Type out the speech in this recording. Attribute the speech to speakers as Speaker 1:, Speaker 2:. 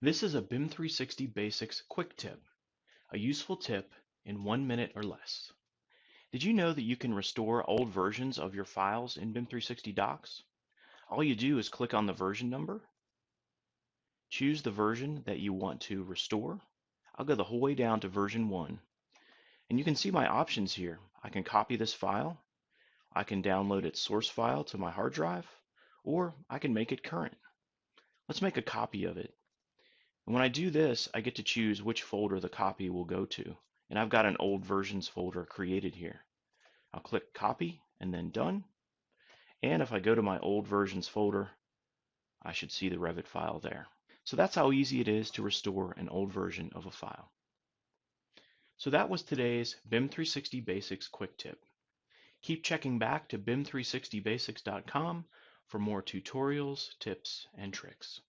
Speaker 1: This is a BIM 360 Basics quick tip, a useful tip in one minute or less. Did you know that you can restore old versions of your files in BIM 360 Docs? All you do is click on the version number, choose the version that you want to restore. I'll go the whole way down to version 1. And you can see my options here. I can copy this file, I can download its source file to my hard drive, or I can make it current. Let's make a copy of it. And when I do this, I get to choose which folder the copy will go to. And I've got an old versions folder created here. I'll click copy and then done. And if I go to my old versions folder, I should see the Revit file there. So that's how easy it is to restore an old version of a file. So that was today's BIM 360 Basics quick tip. Keep checking back to BIM360basics.com for more tutorials, tips, and tricks.